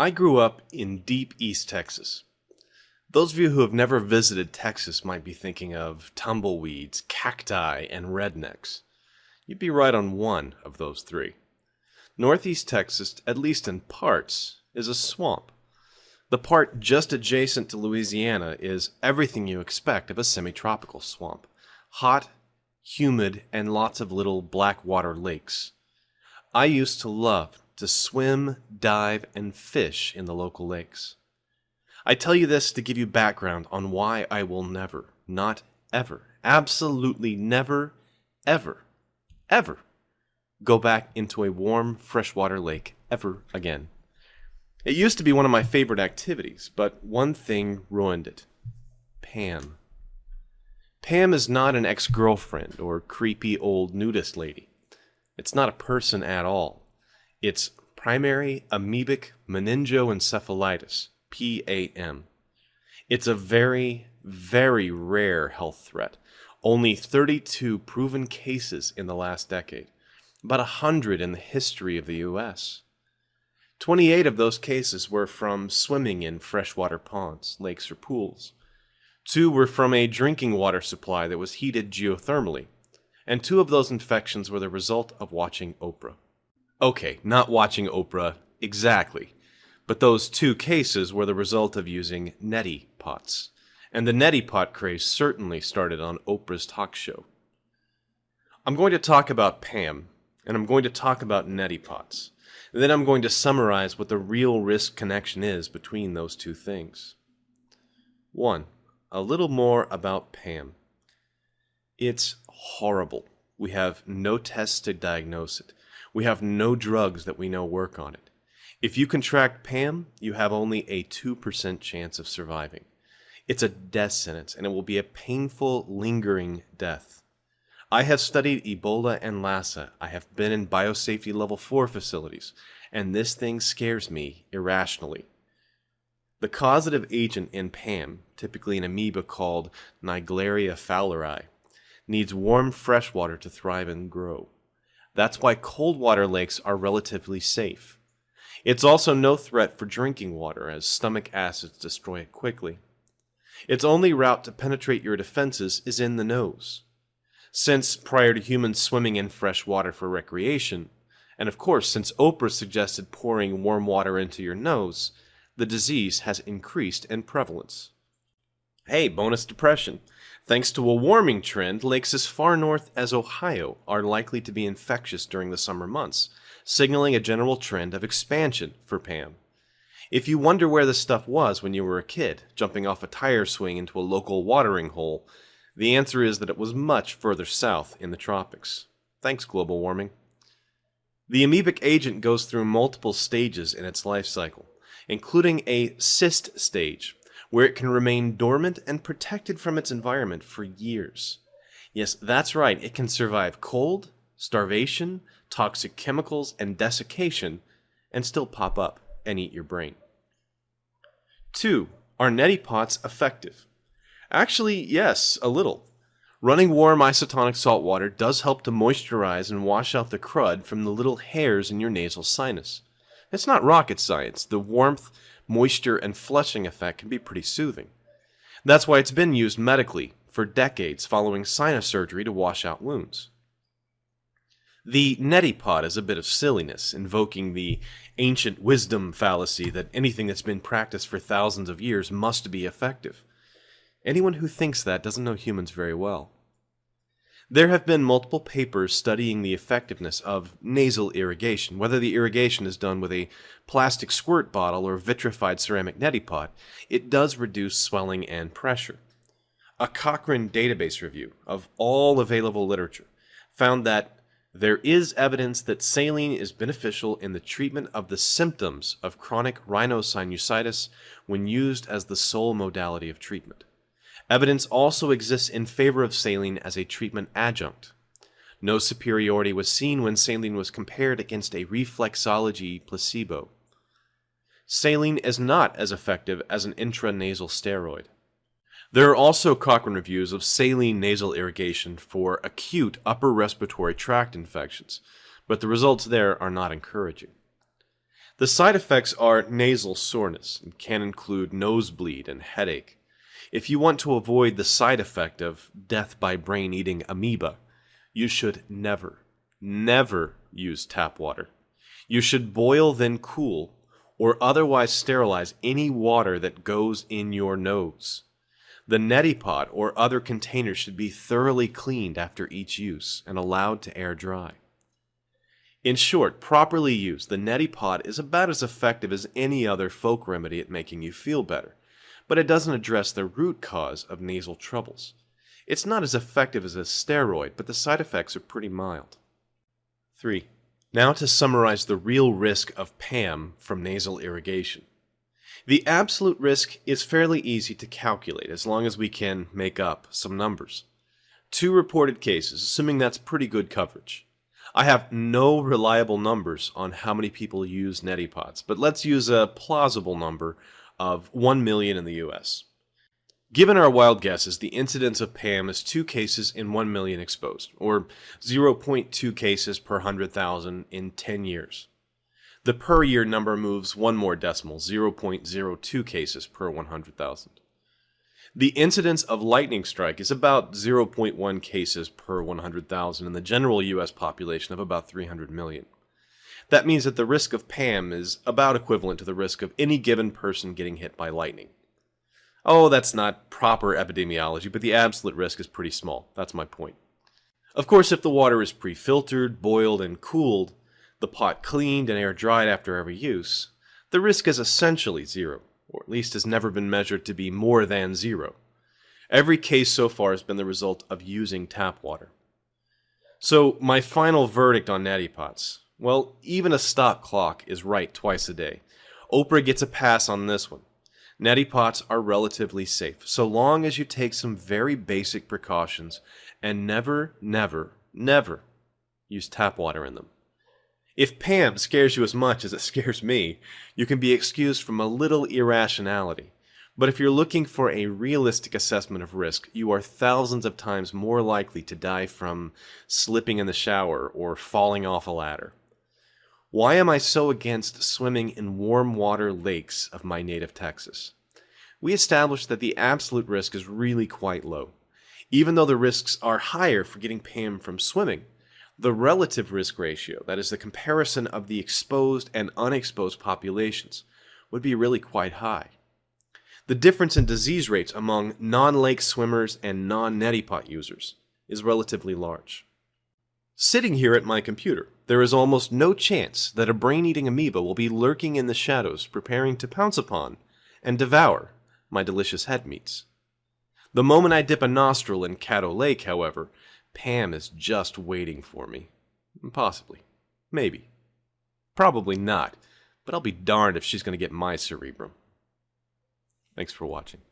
I grew up in deep East Texas. Those of you who have never visited Texas might be thinking of tumbleweeds, cacti, and rednecks. You'd be right on one of those three. Northeast Texas, at least in parts, is a swamp. The part just adjacent to Louisiana is everything you expect of a semi tropical swamp hot, humid, and lots of little black water lakes. I used to love to swim, dive, and fish in the local lakes. I tell you this to give you background on why I will never, not ever, absolutely never, ever, ever go back into a warm freshwater lake ever again. It used to be one of my favorite activities, but one thing ruined it Pam. Pam is not an ex girlfriend or creepy old nudist lady. It's not a person at all. It's primary amoebic meningoencephalitis, PAM. It's a very, very rare health threat. Only 32 proven cases in the last decade, about 100 in the history of the US. 28 of those cases were from swimming in freshwater ponds, lakes, or pools. Two were from a drinking water supply that was heated geothermally, and two of those infections were the result of watching Oprah. Okay, not watching Oprah exactly, but those two cases were the result of using neti pots, and the neti pot craze certainly started on Oprah's talk show. I'm going to talk about Pam, and I'm going to talk about neti pots. And then I'm going to summarize what the real risk connection is between those two things. 1. A little more about Pam. It's horrible. We have no tests to diagnose it. We have no drugs that we know work on it. If you contract PAM, you have only a 2% chance of surviving. It's a death sentence, and it will be a painful, lingering death. I have studied Ebola and Lassa. I have been in biosafety level 4 facilities, and this thing scares me irrationally. The causative agent in PAM, typically an amoeba called Naegleria fowleri, needs warm fresh water to thrive and grow. That's why cold water lakes are relatively safe. It's also no threat for drinking water, as stomach acids destroy it quickly. Its only route to penetrate your defenses is in the nose since prior to humans swimming in fresh water for recreation, and of course, since Oprah suggested pouring warm water into your nose, the disease has increased in prevalence. Hey, bonus depression. Thanks to a warming trend, lakes as far north as Ohio are likely to be infectious during the summer months, signaling a general trend of expansion for PAM. If you wonder where this stuff was when you were a kid, jumping off a tire swing into a local watering hole, the answer is that it was much further south in the tropics. Thanks, global warming. The amoebic agent goes through multiple stages in its life cycle, including a cyst stage, where it can remain dormant and protected from its environment for years. Yes, that's right, it can survive cold, starvation, toxic chemicals, and desiccation, and still pop up and eat your brain. 2. Are neti pots effective? Actually, yes, a little. Running warm isotonic salt water does help to moisturize and wash out the crud from the little hairs in your nasal sinus. It's not rocket science. The warmth, moisture, and flushing effect can be pretty soothing. That's why it's been used medically for decades following sinus surgery to wash out wounds. The neti pot is a bit of silliness, invoking the ancient wisdom fallacy that anything that's been practiced for thousands of years must be effective. Anyone who thinks that doesn't know humans very well. There have been multiple papers studying the effectiveness of nasal irrigation, whether the irrigation is done with a plastic squirt bottle or vitrified ceramic neti pot. It does reduce swelling and pressure. A Cochrane database review of all available literature found that there is evidence that saline is beneficial in the treatment of the symptoms of chronic rhinosinusitis when used as the sole modality of treatment. Evidence also exists in favor of saline as a treatment adjunct. No superiority was seen when saline was compared against a reflexology placebo. Saline is not as effective as an intranasal steroid. There are also Cochrane reviews of saline nasal irrigation for acute upper respiratory tract infections, but the results there are not encouraging. The side effects are nasal soreness and can include nosebleed and headache. If you want to avoid the side effect of death by brain eating amoeba, you should never, never use tap water. You should boil then cool or otherwise sterilize any water that goes in your nose. The neti pot or other containers should be thoroughly cleaned after each use and allowed to air dry. In short, properly used, the neti pot is about as effective as any other folk remedy at making you feel better, but it doesn't address the root cause of nasal troubles. It's not as effective as a steroid, but the side effects are pretty mild. 3. Now to summarize the real risk of PAM from nasal irrigation. The absolute risk is fairly easy to calculate as long as we can make up some numbers. Two reported cases, assuming that's pretty good coverage. I have no reliable numbers on how many people use neti pots, but let's use a plausible number of 1 million in the US. Given our wild guesses, the incidence of PAM is 2 cases in 1 million exposed, or 0.2 cases per 100,000 in 10 years. The per year number moves one more decimal, 0.02 cases per 100,000. The incidence of lightning strike is about 0.1 cases per 100,000 in the general US population of about 300 million. That means that the risk of PAM is about equivalent to the risk of any given person getting hit by lightning. Oh, that's not proper epidemiology, but the absolute risk is pretty small. That's my point. Of course, if the water is pre filtered, boiled, and cooled, the pot cleaned and air dried after every use, the risk is essentially zero, or at least has never been measured to be more than zero. Every case so far has been the result of using tap water. So, my final verdict on neti pots. Well, even a stock clock is right twice a day. Oprah gets a pass on this one. Neti pots are relatively safe, so long as you take some very basic precautions and never, never, never use tap water in them. If Pam scares you as much as it scares me, you can be excused from a little irrationality. But if you're looking for a realistic assessment of risk, you are thousands of times more likely to die from slipping in the shower or falling off a ladder. Why am I so against swimming in warm water lakes of my native Texas? We established that the absolute risk is really quite low. Even though the risks are higher for getting PAM from swimming, the relative risk ratio, that is the comparison of the exposed and unexposed populations, would be really quite high. The difference in disease rates among non-lake swimmers and non-neti pot users is relatively large. Sitting here at my computer, there is almost no chance that a brain-eating amoeba will be lurking in the shadows preparing to pounce upon and devour my delicious head meats. The moment I dip a nostril in Caddo Lake, however, Pam is just waiting for me. Possibly. Maybe. Probably not. But I'll be darned if she's going to get my cerebrum. Thanks for watching.